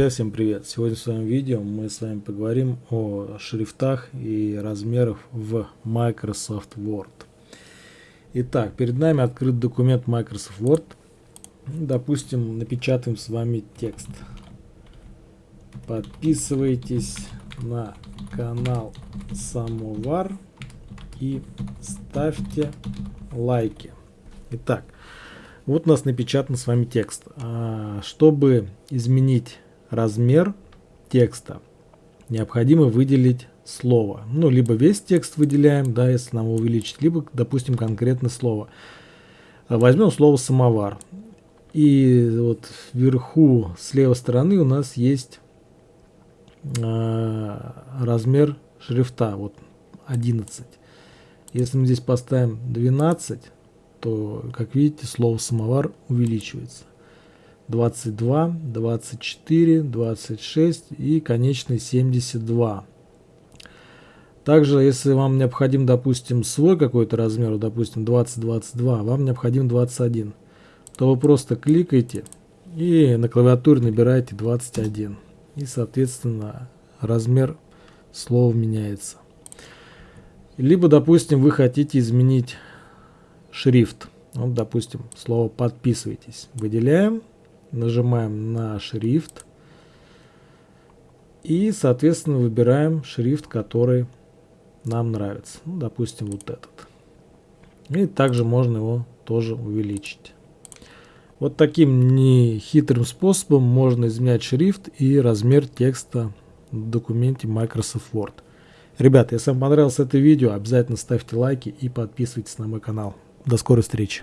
Друзья, всем привет! Сегодня в своем видео мы с вами поговорим о шрифтах и размерах в Microsoft Word. Итак, перед нами открыт документ Microsoft Word. Допустим, напечатаем с вами текст. Подписывайтесь на канал Самовар и ставьте лайки. Итак, вот у нас напечатан с вами текст. А, чтобы изменить размер текста, необходимо выделить слово. Ну, либо весь текст выделяем, да, если нам увеличить, либо, допустим, конкретное слово. Возьмем слово «самовар». И вот вверху с левой стороны у нас есть э, размер шрифта, вот 11. Если мы здесь поставим 12, то, как видите, слово «самовар» увеличивается. 22, 24, 26 и конечный 72. Также, если вам необходим, допустим, свой какой-то размер, допустим, 20-22, вам необходим 21, то вы просто кликаете и на клавиатуре набираете 21. И, соответственно, размер слова меняется. Либо, допустим, вы хотите изменить шрифт. Вот, допустим, слово «подписывайтесь». Выделяем, нажимаем на шрифт и, соответственно, выбираем шрифт, который нам нравится. Ну, допустим, вот этот. И также можно его тоже увеличить. Вот таким нехитрым способом можно изменять шрифт и размер текста в документе Microsoft Word. Ребята, если вам понравилось это видео, обязательно ставьте лайки и подписывайтесь на мой канал. До скорой встречи.